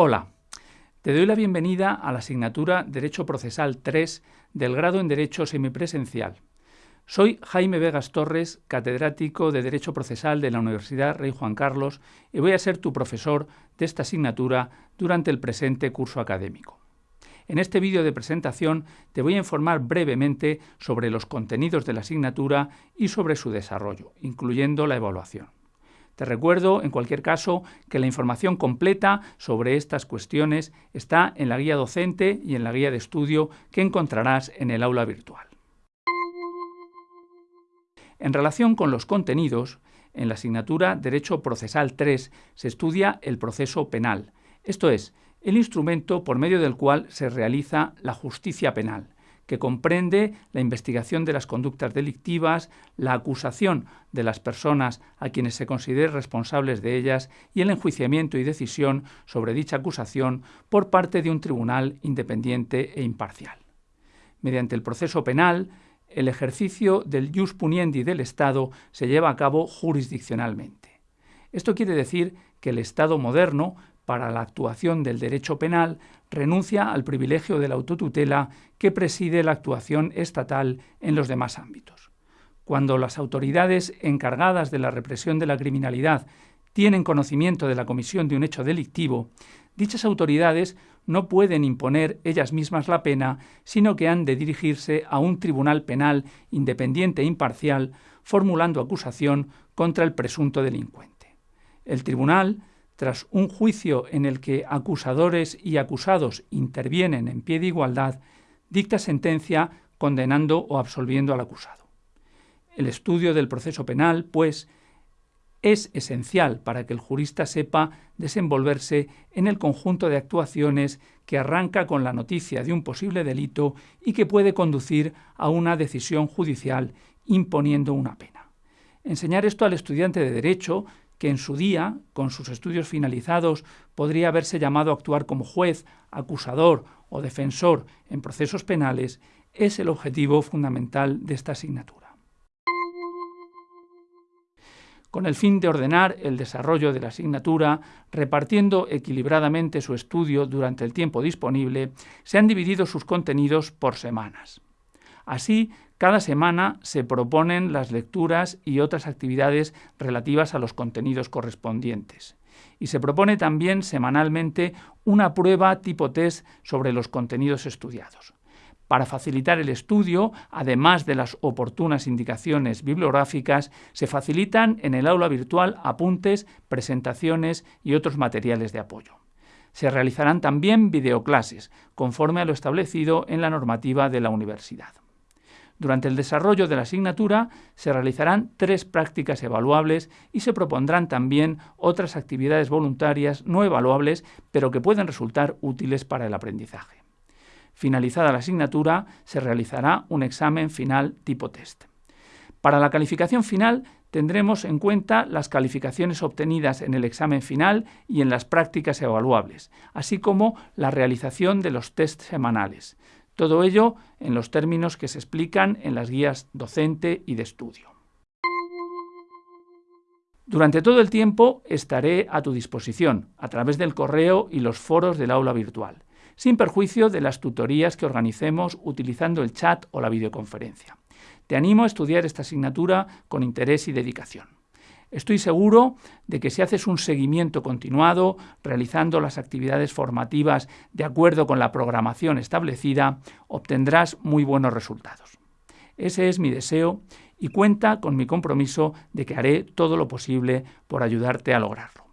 Hola, te doy la bienvenida a la asignatura Derecho Procesal 3 del grado en Derecho Semipresencial. Soy Jaime Vegas Torres, catedrático de Derecho Procesal de la Universidad Rey Juan Carlos y voy a ser tu profesor de esta asignatura durante el presente curso académico. En este vídeo de presentación te voy a informar brevemente sobre los contenidos de la asignatura y sobre su desarrollo, incluyendo la evaluación. Te recuerdo, en cualquier caso, que la información completa sobre estas cuestiones está en la guía docente y en la guía de estudio que encontrarás en el aula virtual. En relación con los contenidos, en la asignatura Derecho Procesal 3 se estudia el proceso penal, esto es, el instrumento por medio del cual se realiza la justicia penal, que comprende la investigación de las conductas delictivas, la acusación de las personas a quienes se considere responsables de ellas y el enjuiciamiento y decisión sobre dicha acusación por parte de un tribunal independiente e imparcial. Mediante el proceso penal, el ejercicio del jus puniendi del Estado se lleva a cabo jurisdiccionalmente. Esto quiere decir que el Estado moderno para la actuación del derecho penal renuncia al privilegio de la autotutela que preside la actuación estatal en los demás ámbitos. Cuando las autoridades encargadas de la represión de la criminalidad tienen conocimiento de la comisión de un hecho delictivo, dichas autoridades no pueden imponer ellas mismas la pena, sino que han de dirigirse a un tribunal penal independiente e imparcial, formulando acusación contra el presunto delincuente. El tribunal tras un juicio en el que acusadores y acusados intervienen en pie de igualdad, dicta sentencia condenando o absolviendo al acusado. El estudio del proceso penal, pues, es esencial para que el jurista sepa desenvolverse en el conjunto de actuaciones que arranca con la noticia de un posible delito y que puede conducir a una decisión judicial imponiendo una pena. Enseñar esto al estudiante de Derecho que en su día, con sus estudios finalizados, podría haberse llamado a actuar como juez, acusador o defensor en procesos penales, es el objetivo fundamental de esta asignatura. Con el fin de ordenar el desarrollo de la asignatura, repartiendo equilibradamente su estudio durante el tiempo disponible, se han dividido sus contenidos por semanas. Así, cada semana se proponen las lecturas y otras actividades relativas a los contenidos correspondientes. Y se propone también semanalmente una prueba tipo test sobre los contenidos estudiados. Para facilitar el estudio, además de las oportunas indicaciones bibliográficas, se facilitan en el aula virtual apuntes, presentaciones y otros materiales de apoyo. Se realizarán también videoclases, conforme a lo establecido en la normativa de la universidad. Durante el desarrollo de la asignatura se realizarán tres prácticas evaluables y se propondrán también otras actividades voluntarias no evaluables, pero que pueden resultar útiles para el aprendizaje. Finalizada la asignatura, se realizará un examen final tipo test. Para la calificación final tendremos en cuenta las calificaciones obtenidas en el examen final y en las prácticas evaluables, así como la realización de los test semanales. Todo ello en los términos que se explican en las guías docente y de estudio. Durante todo el tiempo estaré a tu disposición a través del correo y los foros del aula virtual, sin perjuicio de las tutorías que organicemos utilizando el chat o la videoconferencia. Te animo a estudiar esta asignatura con interés y dedicación. Estoy seguro de que si haces un seguimiento continuado, realizando las actividades formativas de acuerdo con la programación establecida, obtendrás muy buenos resultados. Ese es mi deseo y cuenta con mi compromiso de que haré todo lo posible por ayudarte a lograrlo.